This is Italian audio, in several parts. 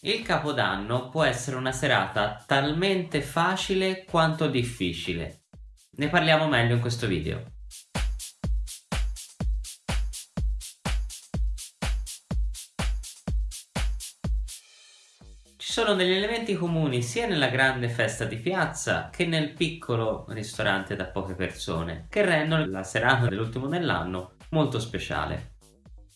Il Capodanno può essere una serata talmente facile quanto difficile. Ne parliamo meglio in questo video. Ci sono degli elementi comuni sia nella grande festa di piazza che nel piccolo ristorante da poche persone che rendono la serata dell'ultimo dell'anno molto speciale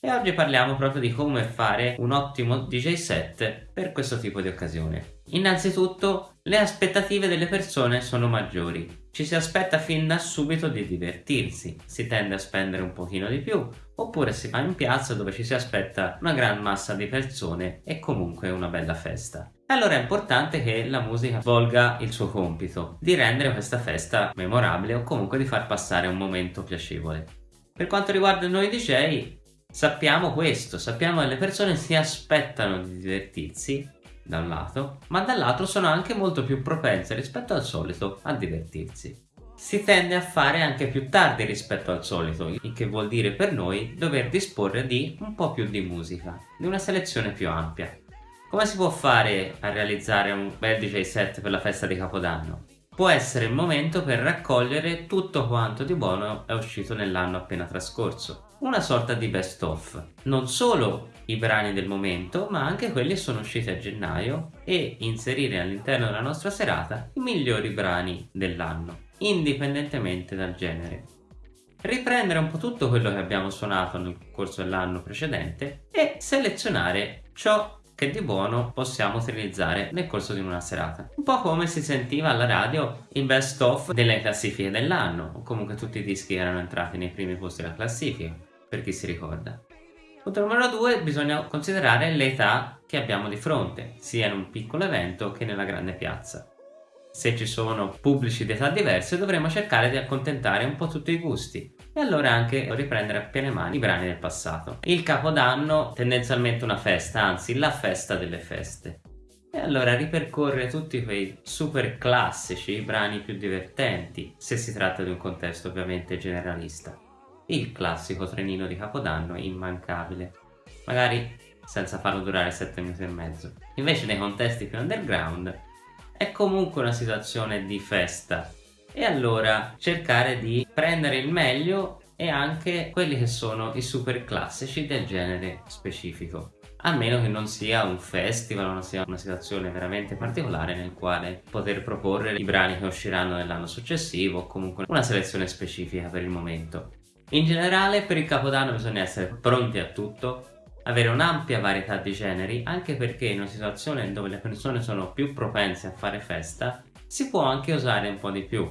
e oggi parliamo proprio di come fare un ottimo DJ set per questo tipo di occasione. Innanzitutto le aspettative delle persone sono maggiori, ci si aspetta fin da subito di divertirsi, si tende a spendere un pochino di più oppure si va in piazza dove ci si aspetta una gran massa di persone e comunque una bella festa. Allora è importante che la musica svolga il suo compito di rendere questa festa memorabile o comunque di far passare un momento piacevole. Per quanto riguarda noi DJ, Sappiamo questo, sappiamo che le persone si aspettano di divertirsi da un lato, ma dall'altro sono anche molto più propense rispetto al solito a divertirsi. Si tende a fare anche più tardi rispetto al solito, il che vuol dire per noi dover disporre di un po' più di musica, di una selezione più ampia. Come si può fare a realizzare un bel DJ set per la festa di Capodanno? Può essere il momento per raccogliere tutto quanto di buono è uscito nell'anno appena trascorso una sorta di best of. Non solo i brani del momento, ma anche quelli che sono usciti a gennaio e inserire all'interno della nostra serata i migliori brani dell'anno, indipendentemente dal genere. Riprendere un po' tutto quello che abbiamo suonato nel corso dell'anno precedente e selezionare ciò che di buono possiamo utilizzare nel corso di una serata. Un po' come si sentiva alla radio il best of delle classifiche dell'anno, o comunque tutti i dischi erano entrati nei primi posti della classifica per chi si ricorda. Punto numero 2 bisogna considerare l'età che abbiamo di fronte, sia in un piccolo evento che nella grande piazza. Se ci sono pubblici di età diverse dovremo cercare di accontentare un po' tutti i gusti e allora anche riprendere a piene mani i brani del passato. Il Capodanno tendenzialmente una festa, anzi la festa delle feste. E allora ripercorre tutti quei super classici, i brani più divertenti, se si tratta di un contesto ovviamente generalista il classico trenino di Capodanno immancabile, magari senza farlo durare 7 minuti e mezzo. Invece nei contesti più underground è comunque una situazione di festa e allora cercare di prendere il meglio e anche quelli che sono i super classici del genere specifico a meno che non sia un festival non sia una situazione veramente particolare nel quale poter proporre i brani che usciranno nell'anno successivo o comunque una selezione specifica per il momento. In generale per il capodanno bisogna essere pronti a tutto, avere un'ampia varietà di generi, anche perché in una situazione dove le persone sono più propense a fare festa, si può anche usare un po' di più.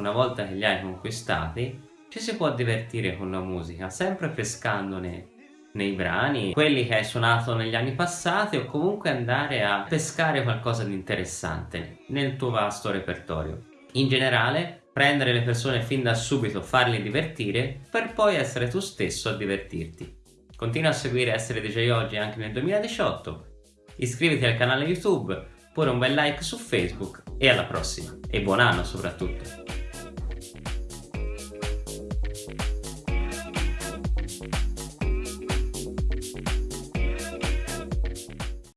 Una volta che li hai conquistati, ci si può divertire con la musica, sempre pescandone nei brani, quelli che hai suonato negli anni passati o comunque andare a pescare qualcosa di interessante nel tuo vasto repertorio. In generale prendere le persone fin da subito, farli divertire, per poi essere tu stesso a divertirti. Continua a seguire Essere DJ Oggi anche nel 2018, iscriviti al canale YouTube, pure un bel like su Facebook e alla prossima, e buon anno soprattutto!